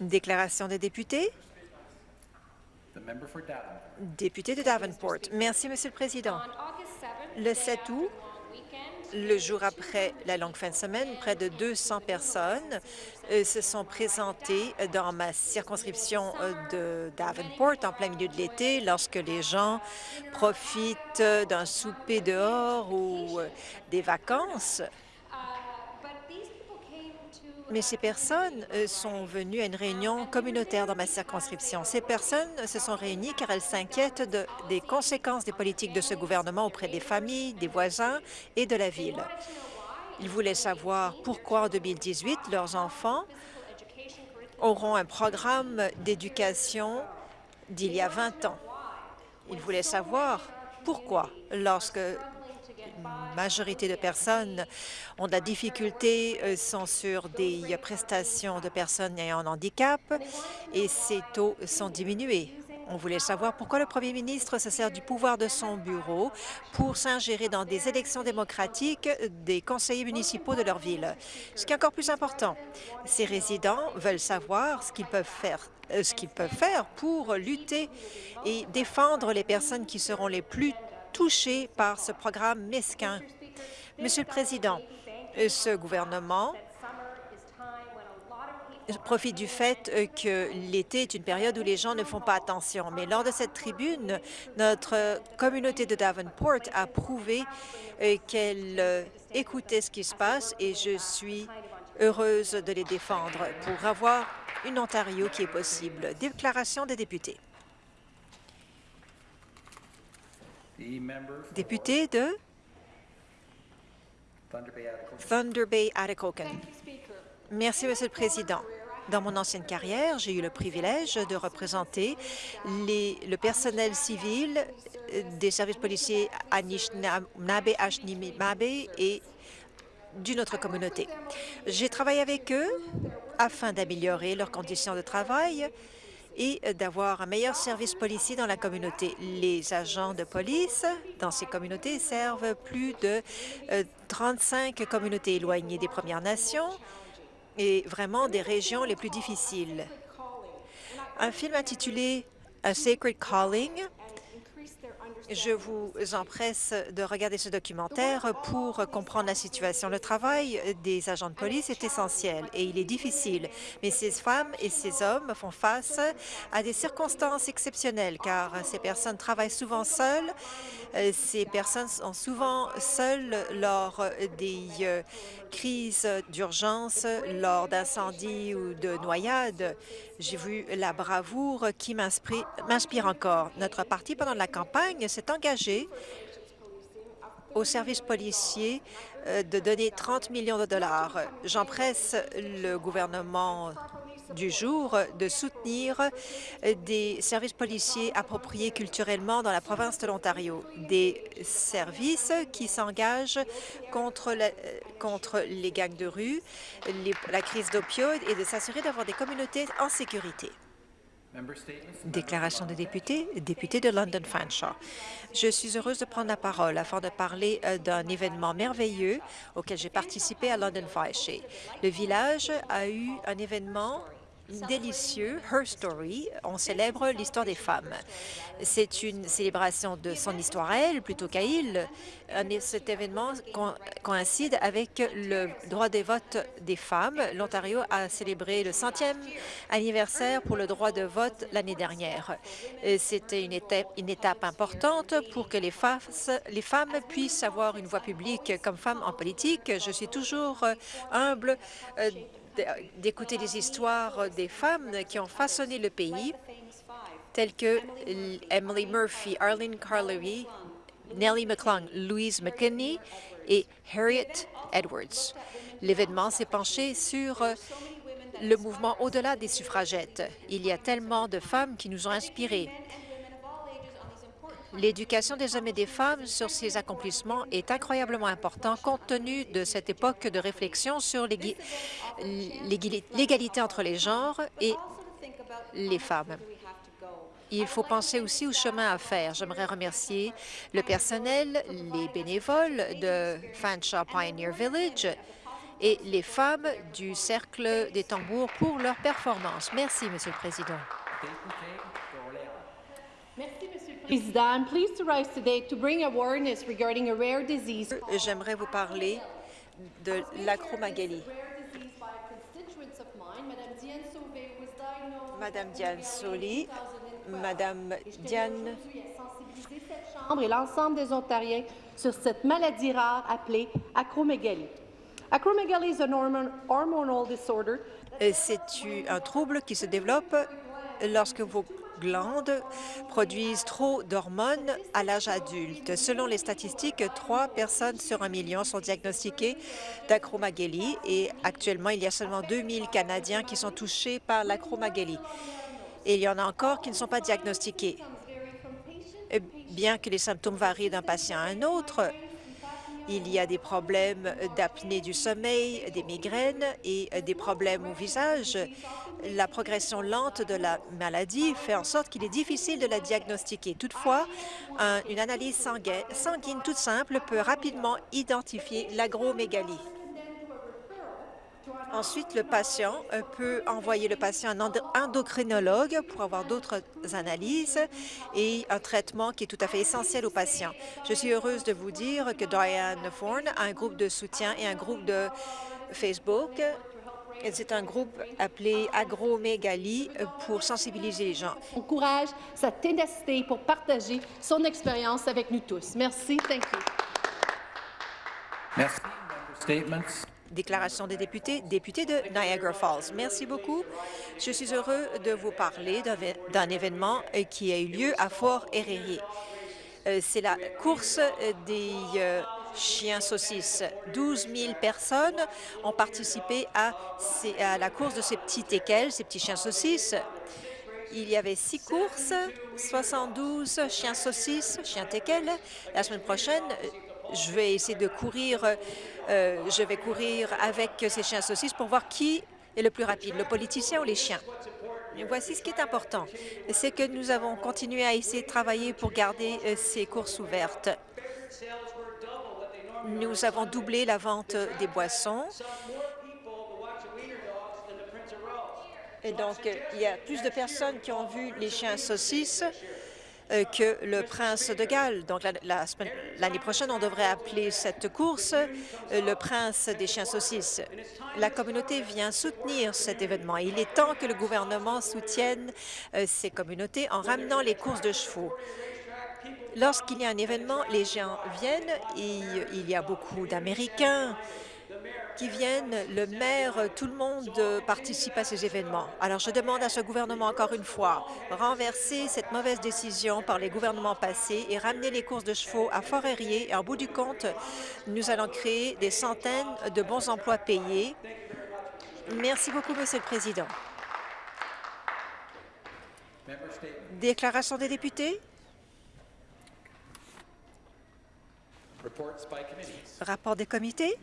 Déclaration des députés. Député de Davenport. Merci, Monsieur le Président. Le 7 août, le jour après la longue fin de semaine, près de 200 personnes euh, se sont présentées dans ma circonscription euh, de Davenport en plein milieu de l'été lorsque les gens profitent d'un souper dehors ou euh, des vacances mais ces personnes euh, sont venues à une réunion communautaire dans ma circonscription. Ces personnes se sont réunies car elles s'inquiètent des conséquences des politiques de ce gouvernement auprès des familles, des voisins et de la ville. Ils voulaient savoir pourquoi en 2018 leurs enfants auront un programme d'éducation d'il y a 20 ans. Ils voulaient savoir pourquoi, lorsque majorité de personnes ont de la difficulté, euh, sont sur des prestations de personnes ayant un handicap et ces taux sont diminués. On voulait savoir pourquoi le premier ministre se sert du pouvoir de son bureau pour s'ingérer dans des élections démocratiques des conseillers municipaux de leur ville. Ce qui est encore plus important, ces résidents veulent savoir ce qu'ils peuvent faire euh, ce qu'ils peuvent faire pour lutter et défendre les personnes qui seront les plus touchés par ce programme mesquin. Monsieur le Président, ce gouvernement profite du fait que l'été est une période où les gens ne font pas attention. Mais lors de cette tribune, notre communauté de Davenport a prouvé euh, qu'elle euh, écoutait ce qui se passe et je suis heureuse de les défendre pour avoir une Ontario qui est possible. Déclaration des députés. Député de Thunder Bay, Atikokan. Merci, Monsieur le Président. Dans mon ancienne carrière, j'ai eu le privilège de représenter le personnel civil des services policiers Anishinaabe, Anishinaabe et d'une autre communauté. J'ai travaillé avec eux afin d'améliorer leurs conditions de travail et d'avoir un meilleur service policier dans la communauté. Les agents de police dans ces communautés servent plus de 35 euh, communautés éloignées des Premières Nations et vraiment des régions les plus difficiles. Un film intitulé A Sacred Calling je vous empresse de regarder ce documentaire pour comprendre la situation. Le travail des agents de police est essentiel et il est difficile, mais ces femmes et ces hommes font face à des circonstances exceptionnelles car ces personnes travaillent souvent seules. Euh, ces personnes sont souvent seules lors des euh, crises d'urgence, lors d'incendies ou de noyades. J'ai vu la bravoure qui m'inspire encore. Notre parti, pendant la campagne, s'est engagé au service policier euh, de donner 30 millions de dollars. J'empresse le gouvernement du jour de soutenir des services policiers appropriés culturellement dans la province de l'Ontario, des services qui s'engagent contre, contre les gangs de rue, la crise d'opioïdes et de s'assurer d'avoir des communautés en sécurité. Déclaration de député, député de London Fanshawe. Je suis heureuse de prendre la parole afin de parler euh, d'un événement merveilleux auquel j'ai participé à London Fanshawe. Le village a eu un événement délicieux, Her Story. On célèbre l'histoire des femmes. C'est une célébration de son histoire à elle plutôt qu'à il. Cet événement coïncide avec le droit des votes des femmes. L'Ontario a célébré le centième anniversaire pour le droit de vote l'année dernière. C'était une étape, importante pour que les, les femmes puissent avoir une voix publique comme femmes en politique. Je suis toujours humble euh, d'écouter les histoires des femmes qui ont façonné le pays, telles que Emily Murphy, Arlene Carlery, Nellie McClung, Louise McKinney et Harriet Edwards. L'événement s'est penché sur le mouvement au-delà des suffragettes. Il y a tellement de femmes qui nous ont inspirées. L'éducation des hommes et des femmes sur ces accomplissements est incroyablement important compte tenu de cette époque de réflexion sur l'égalité entre les genres et les femmes. Il faut penser aussi au chemin à faire. J'aimerais remercier le personnel, les bénévoles de Fanshawe Pioneer Village et les femmes du Cercle des tambours pour leur performance. Merci, Monsieur le Président. J'aimerais vous parler de mine. Madame Diane Soli, Madame Diane et l'ensemble des Ontariens sur cette maladie rare appelée acromégalie. Acromegaly is an hormonal disorder C'est un trouble qui se développe lorsque vos glandes produisent trop d'hormones à l'âge adulte. Selon les statistiques, trois personnes sur un million sont diagnostiquées d'acromégalie et actuellement, il y a seulement 2000 Canadiens qui sont touchés par l'acromégalie. Et il y en a encore qui ne sont pas diagnostiqués. Bien que les symptômes varient d'un patient à un autre, il y a des problèmes d'apnée du sommeil, des migraines et des problèmes au visage. La progression lente de la maladie fait en sorte qu'il est difficile de la diagnostiquer. Toutefois, un- une analyse sanguine, sanguine toute simple peut rapidement identifier l'agromégalie. Ensuite, le patient peut envoyer le patient à un endo- endocrinologue pour avoir d'autres analyses et un traitement qui est tout à fait essentiel au patient. Je suis heureuse de vous dire que Diane Thorne a un groupe de soutien et un groupe de Facebook. C'est un groupe appelé Agromégalie pour sensibiliser les gens. son courage, sa ténacité pour partager son expérience avec nous tous. Merci. Thank you. Merci. Déclaration des députés, député de Niagara Falls. Merci beaucoup. Je suis heureux de vous parler d'un vé- d'un événement euh, qui a eu lieu à Fort Erie. Euh, C'est la course euh, des chiens saucisses. 12 000 personnes ont participé à, la course de ces petits teckels, ces petits chiens saucisses. Il y avait six courses, 72 chiens saucisses, chiens teckels. La semaine prochaine, je vais essayer de courir, euh, je vais courir avec ces chiens saucisses pour voir qui est le plus rapide, le politicien ou les chiens. Voici ce qui est important, c'est que nous avons continué à essayer de travailler pour garder euh, ces courses ouvertes. Nous avons doublé la vente des boissons. Et donc, il y a plus de personnes qui ont vu les chiens saucisses que le prince de Galles. Donc, l'année prochaine, on devrait appeler cette course euh, le prince des chiens saucisses. La communauté vient soutenir cet événement. Il est temps que le gouvernement soutienne euh, ces communautés en ramenant les courses de chevaux. Lorsqu'il y a un événement, les gens viennent et il y a beaucoup d'Américains qui viennent, le maire, tout le monde euh, participe à ces événements. Alors je demande à ce gouvernement encore une fois, renverser cette mauvaise décision par les gouvernements passés et ramener les courses de chevaux à Fort-Erie. Et en bout du compte, nous allons créer des centaines de bons emplois payés. Merci beaucoup, Monsieur le Président. Déclaration des députés, rapport des comités.